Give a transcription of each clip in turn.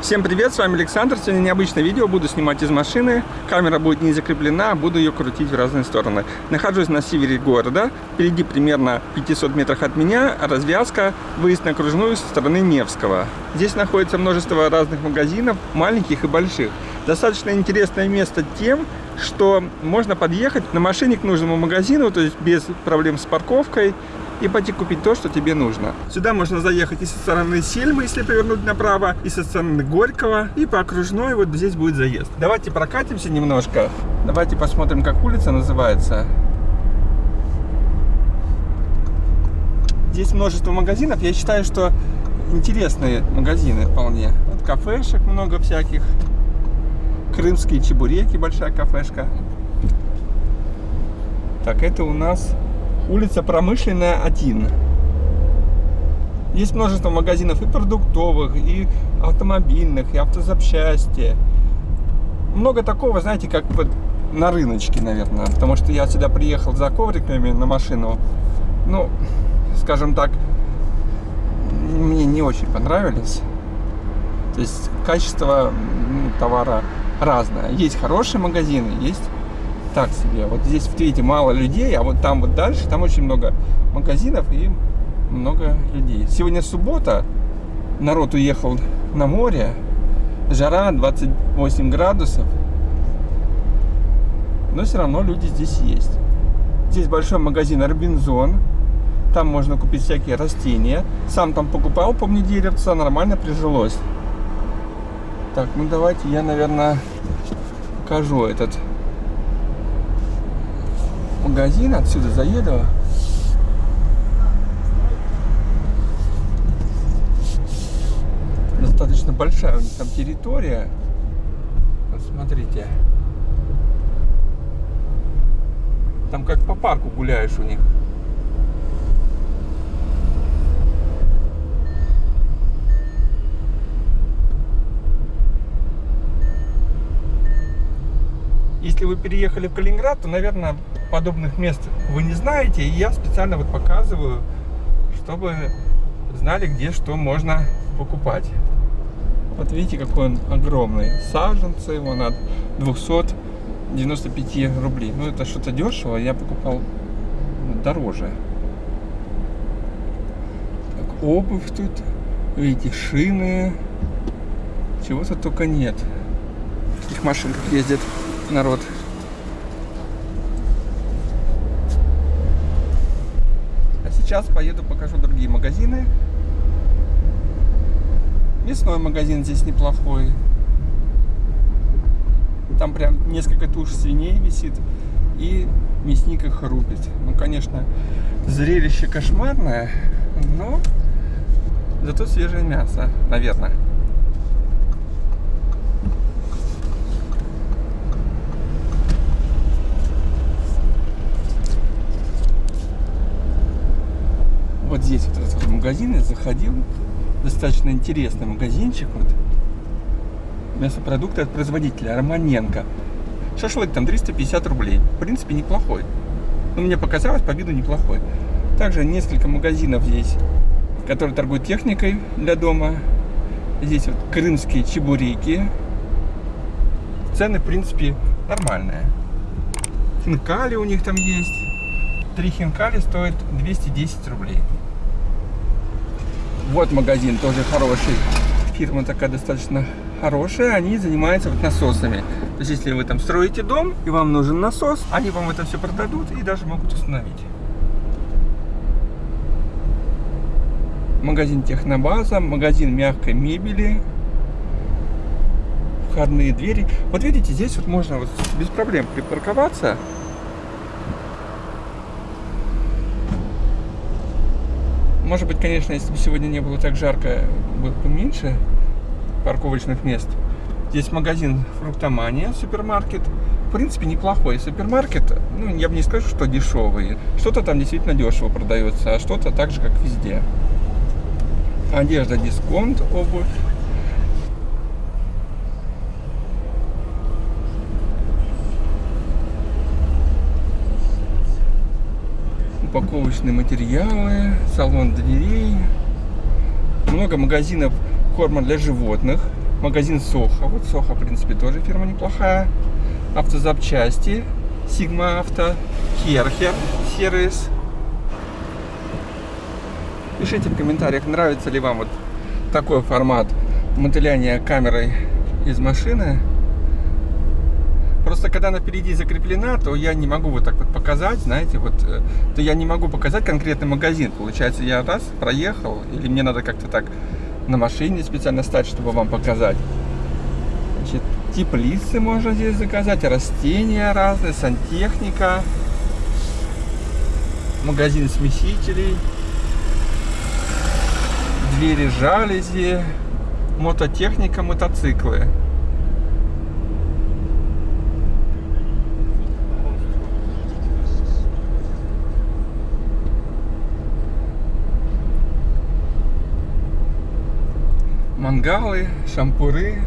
Всем привет, с вами Александр. Сегодня необычное видео, буду снимать из машины. Камера будет не закреплена, буду ее крутить в разные стороны. Нахожусь на севере города, впереди примерно 500 метрах от меня развязка, выезд на окружную со стороны Невского. Здесь находится множество разных магазинов, маленьких и больших. Достаточно интересное место тем, что можно подъехать на машине к нужному магазину, то есть без проблем с парковкой, и пойти купить то, что тебе нужно. Сюда можно заехать и со стороны Сельмы, если повернуть направо, и со стороны Горького, и по окружной вот здесь будет заезд. Давайте прокатимся немножко. Давайте посмотрим, как улица называется. Здесь множество магазинов. Я считаю, что интересные магазины вполне. Вот кафешек много всяких. Крымские чебуреки, большая кафешка. Так, это у нас улица Промышленная 1. Есть множество магазинов и продуктовых, и автомобильных, и автозапчасти. Много такого, знаете, как вот на рыночке, наверное. Потому что я сюда приехал за ковриками на машину. Ну, скажем так, мне не очень понравились. То есть качество товара разное. Есть хорошие магазины, есть так себе. Вот здесь, видите, мало людей, а вот там вот дальше, там очень много магазинов и много людей. Сегодня суббота, народ уехал на море, жара 28 градусов, но все равно люди здесь есть. Здесь большой магазин Робинзон, там можно купить всякие растения. Сам там покупал, помню, деревца, нормально прижилось. Так, ну давайте я, наверное, покажу этот магазин, отсюда заеду. Достаточно большая у них там территория. Вот смотрите. Там как по парку гуляешь у них. Если вы переехали в Калининград, то, наверное, подобных мест вы не знаете. И я специально вот показываю, чтобы знали, где что можно покупать. Вот видите, какой он огромный. Саженцы его на 295 рублей. Ну, это что-то дешево. Я покупал дороже. Так, обувь тут. Видите, шины. Чего-то только нет. В этих машинках ездит народ. А сейчас поеду покажу другие магазины. Мясной магазин здесь неплохой. Там прям несколько туш свиней висит. И мясник их рубит. Ну, конечно, зрелище кошмарное, но зато свежее мясо, наверное. Вот здесь вот этот вот магазин я заходил. Достаточно интересный магазинчик. Вот. Мясопродукты от производителя Романенко. Шашлык там 350 рублей. В принципе, неплохой. Ну, мне показалось, по виду неплохой. Также несколько магазинов здесь, которые торгуют техникой для дома. Здесь вот крымские чебуреки. Цены, в принципе, нормальные. Хинкали у них там есть. Три хинкали стоят 210 рублей. Вот магазин тоже хороший. Фирма такая достаточно хорошая. Они занимаются вот насосами. То есть, если вы там строите дом, и вам нужен насос, они вам это все продадут и даже могут установить. Магазин Технобаза, магазин мягкой мебели, входные двери. Вот видите, здесь вот можно вот без проблем припарковаться. Может быть, конечно, если бы сегодня не было так жарко, было бы меньше парковочных мест. Здесь магазин Фруктомания, супермаркет. В принципе, неплохой супермаркет. Ну, я бы не скажу, что дешевый. Что-то там действительно дешево продается, а что-то так же, как везде. Одежда, дисконт, обувь. Упаковочные материалы, салон дверей, много магазинов корма для животных. магазин Соха. Вот Соха, в принципе, тоже фирма неплохая. Автозапчасти, Sigma Авто, Керхер сервис. Пишите в комментариях, нравится ли вам вот такой формат мотыляния камерой из машины. Просто когда она впереди закреплена, то я не могу вот так вот показать, знаете, вот, э, то я не могу показать конкретный магазин. Получается, я раз проехал, или мне надо как-то так на машине специально стать, чтобы вам показать. Значит, теплицы можно здесь заказать, растения разные, сантехника, магазин смесителей, двери жалюзи, мототехника, мотоциклы. Мангалы, шампуры.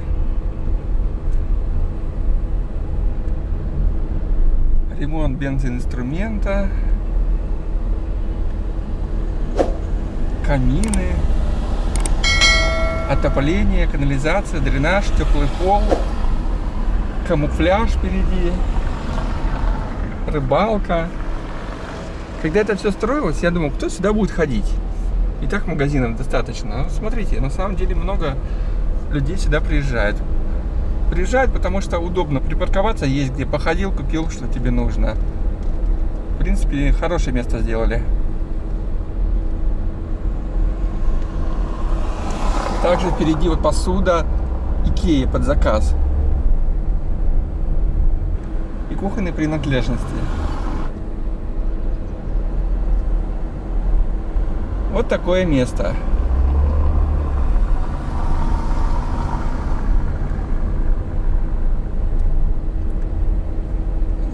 Ремонт бензоинструмента. Камины. Отопление, канализация, дренаж, теплый пол. Камуфляж впереди. Рыбалка. Когда это все строилось, я думал, кто сюда будет ходить? И так магазинов достаточно. Но смотрите, на самом деле много людей сюда приезжают. Приезжают, потому что удобно припарковаться, есть где походил, купил, что тебе нужно. В принципе, хорошее место сделали. Также впереди вот посуда Икеи под заказ. И кухонные принадлежности. Вот такое место.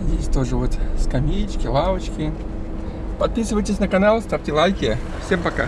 Здесь тоже вот скамеечки, лавочки. Подписывайтесь на канал, ставьте лайки. Всем пока!